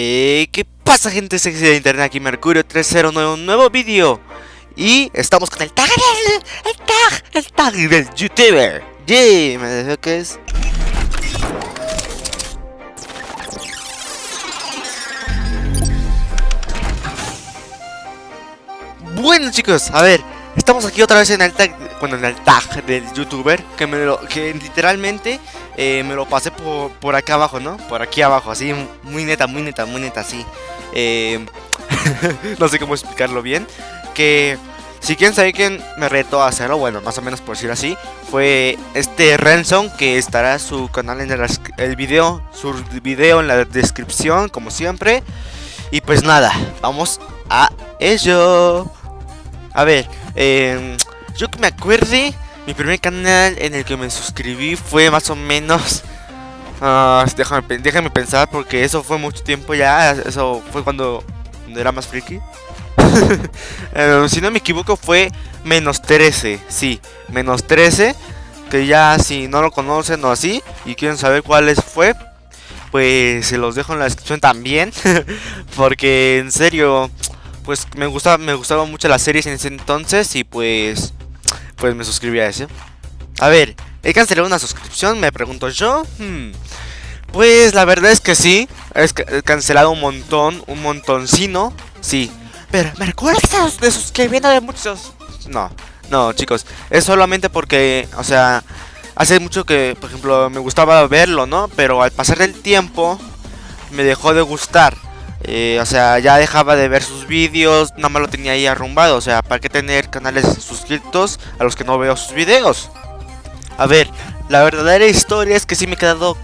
Eh, ¿Qué pasa gente sexy de internet? Aquí Mercurio 309, un nuevo vídeo Y estamos con el tag el tag, el tag del youtuber. Yeah, me deseo que es. Bueno chicos, a ver, estamos aquí otra vez en el tag, bueno, en el tag del youtuber Que, me lo, que literalmente eh, me lo pasé por, por, acá abajo, ¿no? Por aquí abajo, así, muy neta, muy neta, muy neta, así. Eh, No sé cómo explicarlo bien Que si quieren saber quién me retó a hacerlo, bueno, más o menos por decir así Fue este Renson que estará su canal en el, el video, su video en la descripción, como siempre. Y pues nada, vamos a ello. A ver, eh, yo que me acuerde mi primer canal en el que me suscribí fue más o menos... Uh, déjame, pensar porque eso fue mucho tiempo ya. Eso fue cuando, era más friki. Eh, si no me equivoco fue menos 13. Sí, menos 13. Que ya si no lo conocen o así y quieren saber cuáles fue, pues se los dejo en la descripción también. porque en serio, pues me gustaba, me gustaban mucho las series en ese entonces y pues pues me suscribí a ese. A ver, ¿he cancelado una suscripción? Me pregunto yo. Hmm. Pues la verdad es que sí. He cancelado un montón, un montoncino. Sí. Pero, ¿me recuerdas de suscribiendo de muchos? No, no, chicos. Es solamente porque, o sea, hace mucho que, por ejemplo, me gustaba verlo, ¿no? Pero al pasar el tiempo, me dejó de gustar. Eh, o sea, ya dejaba de ver sus vídeos, nada más lo tenía ahí arrumbado. O sea, ¿para qué tener canales suscritos a los que no veo sus vídeos? A ver, la verdadera historia es que sí me he quedado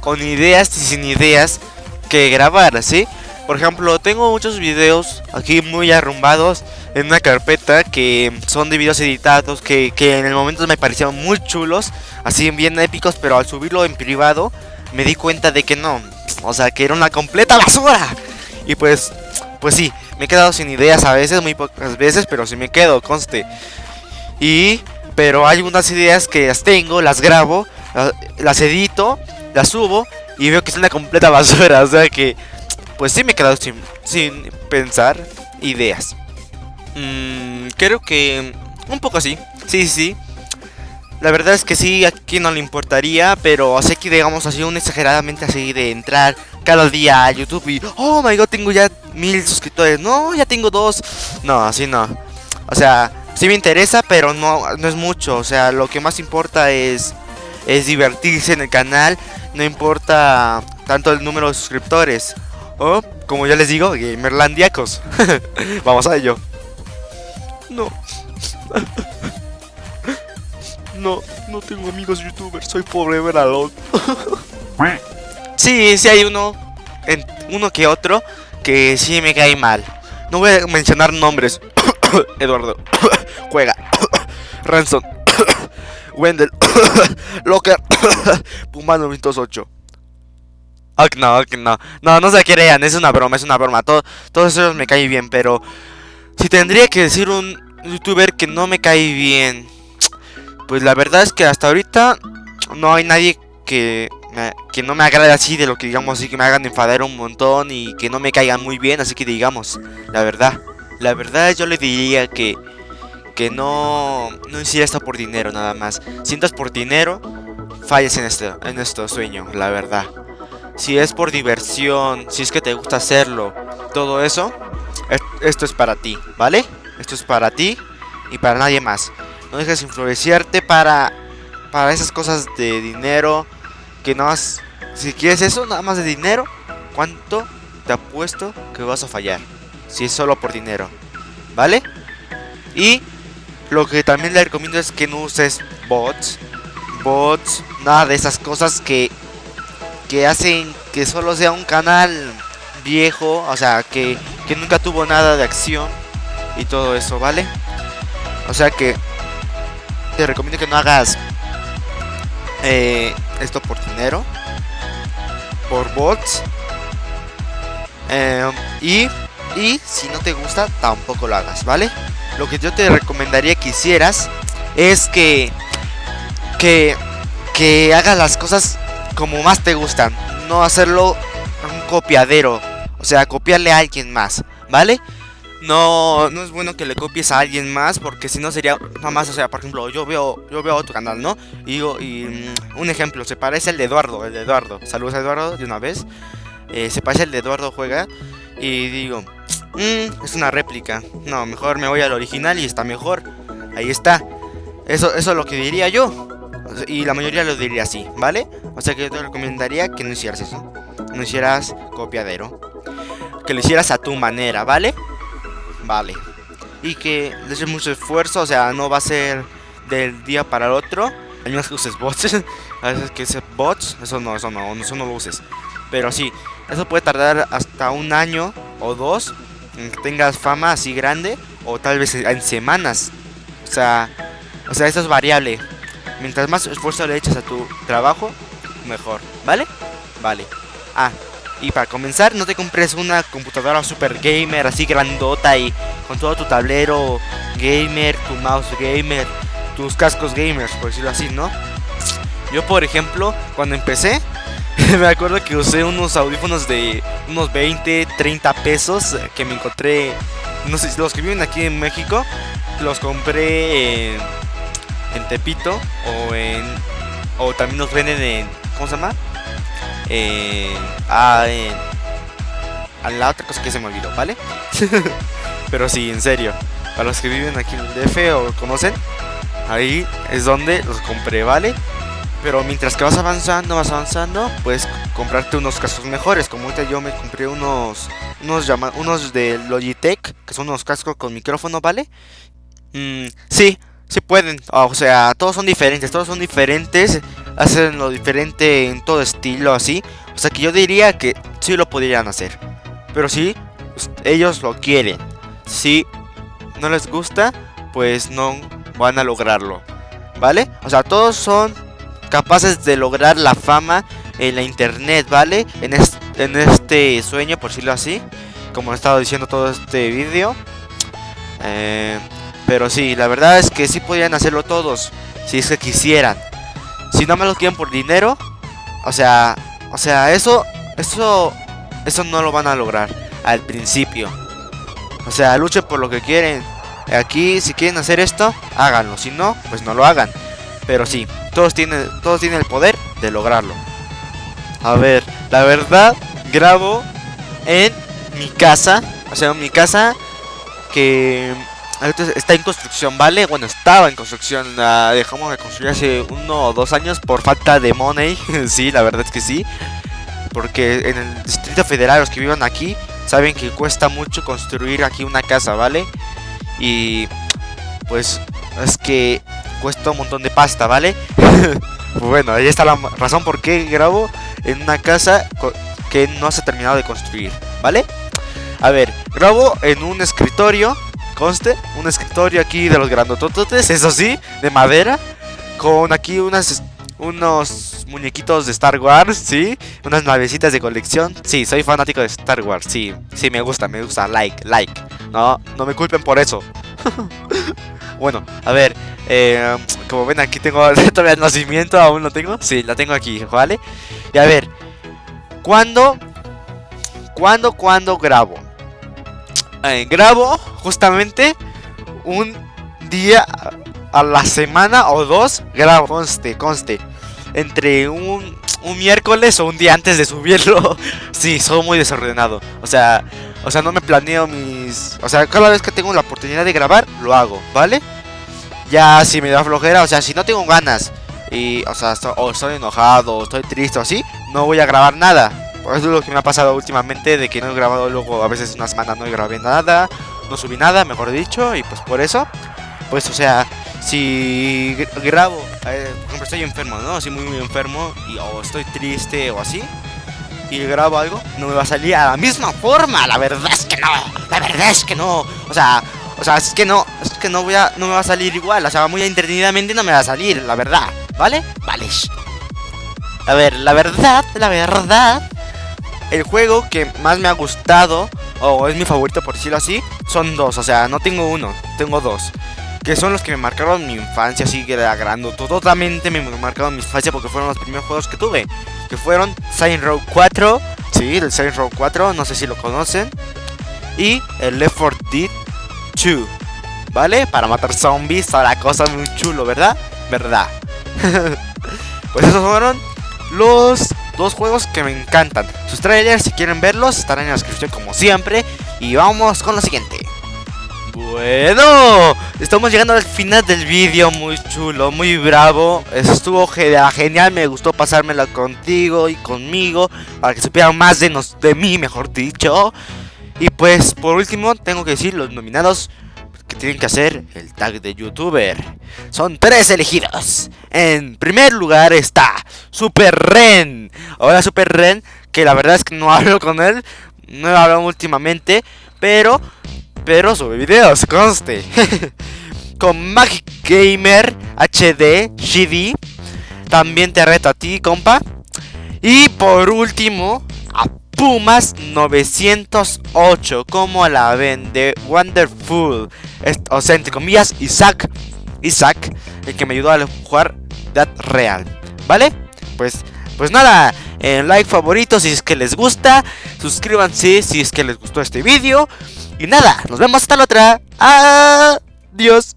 con ideas y sin ideas que grabar, ¿sí? Por ejemplo, tengo muchos videos aquí muy arrumbados en una carpeta que son de videos editados que, que en el momento me parecían muy chulos, así bien épicos, pero al subirlo en privado me di cuenta de que no, o sea, que era una completa basura. Y pues, pues sí, me he quedado sin ideas a veces, muy pocas veces, pero sí me quedo, conste. Y, pero hay unas ideas que las tengo, las grabo, las, edito, las subo y veo que es una completa basura. O sea que, pues sí me he quedado sin, sin pensar ideas. Mm, creo que un poco así, sí, sí. La verdad es que sí, aquí no le importaría, pero sé que digamos así un exageradamente así de entrar cada día a YouTube y oh my god, tengo ya mil suscriptores. No, ya tengo dos. No, así no. O sea, sí me interesa, pero no, no es mucho. O sea, lo que más importa es, es divertirse en el canal. No importa tanto el número de suscriptores. O, como ya les digo, gamerlandiacos. Vamos a ello. No. No, no tengo amigos youtubers, soy pobre veralón. sí, sí hay uno, uno que otro, que sí me cae mal. No voy a mencionar nombres. Eduardo, Juega, Ransom, Wendell, Locker, Puma 908. Ok, no, ok, no. No, no se crean, es una broma, es una broma. Todo, todos esos me caen bien, pero... Si tendría que decir un youtuber que no me cae bien... Pues la verdad es que hasta ahorita no hay nadie que, que no me agrade así de lo que digamos así que me hagan enfadar un montón y que no me caigan muy bien, así que digamos, la verdad, la verdad yo le diría que que no no hiciera esto por dinero nada más. Si por dinero, falles en esto en este sueño, la verdad. Si es por diversión, si es que te gusta hacerlo, todo eso, esto es para ti, ¿vale? Esto es para ti y para nadie más. No dejes influenciarte para, para esas cosas de dinero. Que nada más, si quieres eso, nada más de dinero, ¿cuánto te apuesto que vas a fallar? Si es solo por dinero, ¿vale? Y lo que también le recomiendo es que no uses bots. Bots, nada de esas cosas que, que hacen que solo sea un canal viejo. O sea, que, que nunca tuvo nada de acción y todo eso, ¿vale? O sea que te recomiendo que no hagas eh, esto por dinero, por bots. Eh, y, y si no te gusta, tampoco lo hagas, ¿vale? Lo que yo te recomendaría que hicieras es que, que, que hagas las cosas como más te gustan. No hacerlo un copiadero. O sea, copiarle a alguien más, ¿vale? No, no es bueno que le copies a alguien más porque si no sería nada más, o sea, por ejemplo, yo veo yo veo otro canal, ¿no? Y digo, y mm, un ejemplo, se parece al de Eduardo, el de Eduardo. Saludos a Eduardo de una vez. Eh, se parece al de Eduardo juega y digo, mmm, es una réplica. No, mejor me voy al original y está mejor. Ahí está. Eso, eso es lo que diría yo. Y la mayoría lo diría así, ¿vale? O sea que yo te recomendaría que no hicieras eso. No hicieras copiadero. Que lo hicieras a tu manera, ¿vale? Vale. Y que le eches mucho esfuerzo, o sea, no va a ser del día para el otro. Hay menos que uses bots. a veces que uses bots, eso no, eso no, eso no lo uses. Pero sí, eso puede tardar hasta un año o dos en que tengas fama así grande. O tal vez en semanas. O sea, o sea, eso es variable. Mientras más esfuerzo le eches a tu trabajo, mejor. ¿Vale? Vale. Ah, y para comenzar, no te compres una computadora super gamer así grandota y con todo tu tablero gamer, tu mouse gamer, tus cascos gamers, por decirlo así, ¿no? Yo, por ejemplo, cuando empecé, me acuerdo que usé unos audífonos de unos 20, 30 pesos que me encontré, no sé, los que viven aquí en México, los compré en, en Tepito o en... O también los venden en... ¿Cómo se llama? En... A la otra cosa que se me olvidó, ¿vale? Pero sí, en serio. A los que viven aquí en el DF o conocen, ahí es donde los compré, ¿vale? Pero mientras que vas avanzando, vas avanzando, puedes comprarte unos cascos mejores. Como ahorita yo me compré unos unos de Logitech, que son unos cascos con micrófono, ¿vale? Mm, sí, sí pueden. O sea, todos son diferentes, todos son diferentes. Hacen lo diferente en todo estilo, así. O sea que yo diría que sí lo podrían hacer. Pero sí, ellos lo quieren. Si no les gusta, pues no van a lograrlo. ¿Vale? O sea, todos son capaces de lograr la fama en la internet, ¿vale? En, en este sueño, por decirlo así. Como he estado diciendo todo este vídeo. Eh, pero sí, la verdad es que sí podrían hacerlo todos. Si es que quisieran. Si no me lo quieren por dinero. O sea, o sea, eso, eso, eso no lo van a lograr al principio. O sea, luchen por lo que quieren. Aquí, si quieren hacer esto, háganlo. Si no, pues no lo hagan. Pero sí, todos tienen, todos tienen el poder de lograrlo. A ver, la verdad, grabo en mi casa. O sea, en mi casa que está en construcción, ¿vale? Bueno, estaba en construcción. Dejamos de construir hace uno o dos años por falta de money. sí, la verdad es que sí. Porque en el Distrito Federal, los que vivan aquí, saben que cuesta mucho construir aquí una casa, ¿vale? Y pues es que cuesta un montón de pasta, ¿vale? bueno, ahí está la razón por qué grabo en una casa que no se ha terminado de construir, ¿vale? A ver, grabo en un escritorio, conste, un escritorio aquí de los grandotototes, eso sí, de madera, con aquí unas unos muñequitos de Star Wars, sí, unas navecitas de colección. Sí, soy fanático de Star Wars, sí, sí, me gusta, me gusta, like, like. No, no me culpen por eso. bueno, a ver, eh, como ven aquí tengo todavía el nacimiento, aún lo tengo. Sí, la tengo aquí, ¿vale? Y a ver, ¿cuándo, cuándo, cuándo grabo? Eh, grabo justamente un día a la semana o dos grabo, conste, conste. Entre un, un miércoles o un día antes de subirlo. sí, soy muy desordenado. O sea, o sea, no me planeo mis... O sea, cada vez que tengo la oportunidad de grabar, lo hago, ¿vale? Ya si me da flojera, o sea, si no tengo ganas y, o sea, o estoy enojado, o estoy triste o así, no voy a grabar nada. Es lo que me ha pasado últimamente, de que no he grabado luego, a veces una semana no grabé nada, no subí nada, mejor dicho, y pues por eso, pues o sea, si grabo, eh, por ejemplo, estoy enfermo, ¿no? Así muy, muy enfermo, y, o estoy triste o así, y grabo algo, no me va a salir a la misma forma. La verdad es que no, la verdad es que no. O sea, o sea, es que no, es que no voy a, no me va a salir igual. O sea, muy entretenidamente no me va a salir, la verdad, ¿vale? Vale. A ver, la verdad, la verdad, el juego que más me ha gustado, o es mi favorito por decirlo así, son dos. O sea, no tengo uno, tengo dos que son los que me marcaron mi infancia, así que agrando totalmente me marcaron mi infancia porque fueron los primeros juegos que tuve, que fueron Saint Row 4, sí, el Saint Row 4, no sé si lo conocen, y el Left 4 Dead 2, ¿vale? Para matar zombies, toda la cosa muy chulo, ¿verdad? ¿Verdad? pues esos fueron los dos juegos que me encantan. Sus trailers, si quieren verlos, estarán en la descripción como siempre. Y vamos con lo siguiente. Bueno, estamos llegando al final del vídeo, muy chulo, muy bravo Estuvo genial, me gustó pasármelo contigo y conmigo Para que supieran más de, nos, de mí, mejor dicho Y pues, por último, tengo que decir los nominados que tienen que hacer el tag de youtuber Son tres elegidos En primer lugar está Super Ren Hola Super Ren, que la verdad es que no hablo con él No he hablado últimamente Pero pero sube videos, conste. Con Magic Gamer HD GD. También te reto a ti, compa. Y por último, a Pumas 908. Como la ven? De Wonderful. O sea, entre comillas, Isaac. Isaac, el que me ayudó a jugar Dead Real. ¿Vale? Pues, pues nada. En like favorito si es que les gusta. Suscríbanse si es que les gustó este vídeo. Y nada, nos vemos hasta la otra. Adiós.